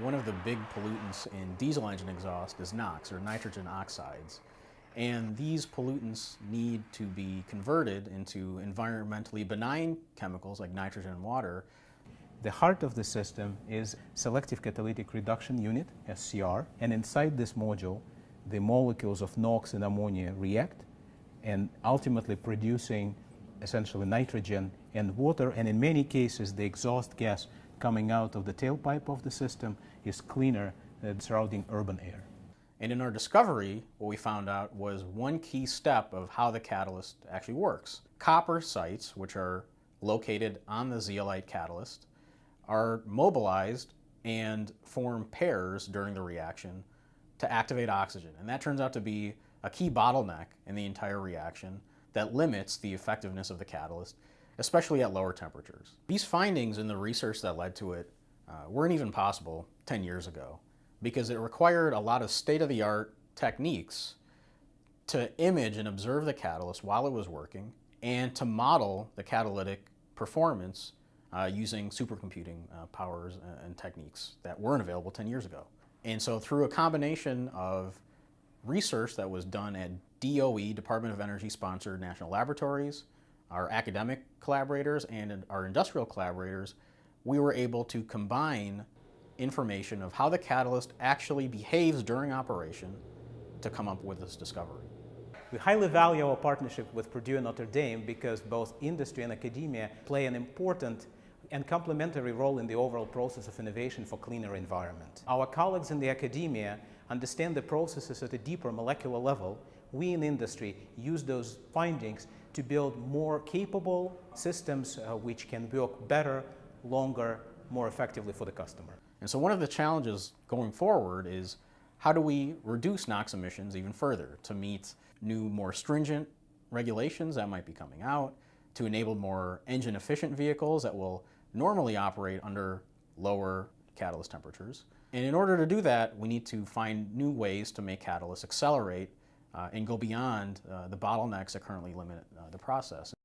One of the big pollutants in diesel engine exhaust is NOx, or nitrogen oxides. And these pollutants need to be converted into environmentally benign chemicals like nitrogen and water. The heart of the system is Selective Catalytic Reduction Unit, SCR, and inside this module, the molecules of NOx and ammonia react and ultimately producing essentially nitrogen and water, and in many cases the exhaust gas coming out of the tailpipe of the system is cleaner than surrounding urban air. And in our discovery, what we found out was one key step of how the catalyst actually works. Copper sites, which are located on the zeolite catalyst, are mobilized and form pairs during the reaction to activate oxygen. And that turns out to be a key bottleneck in the entire reaction that limits the effectiveness of the catalyst, especially at lower temperatures. These findings and the research that led to it uh, weren't even possible 10 years ago because it required a lot of state-of-the-art techniques to image and observe the catalyst while it was working and to model the catalytic performance uh, using supercomputing uh, powers and techniques that weren't available 10 years ago. And so through a combination of research that was done at DOE, Department of Energy sponsored national laboratories, our academic collaborators and our industrial collaborators, we were able to combine information of how the catalyst actually behaves during operation to come up with this discovery. We highly value our partnership with Purdue and Notre Dame because both industry and academia play an important and complementary role in the overall process of innovation for cleaner environment. Our colleagues in the academia understand the processes at a deeper molecular level. We in industry use those findings to build more capable systems uh, which can work better, longer, more effectively for the customer. And so one of the challenges going forward is how do we reduce NOx emissions even further to meet new, more stringent regulations that might be coming out, to enable more engine efficient vehicles that will normally operate under lower catalyst temperatures. And in order to do that, we need to find new ways to make catalysts accelerate and go beyond uh, the bottlenecks that currently limit uh, the process.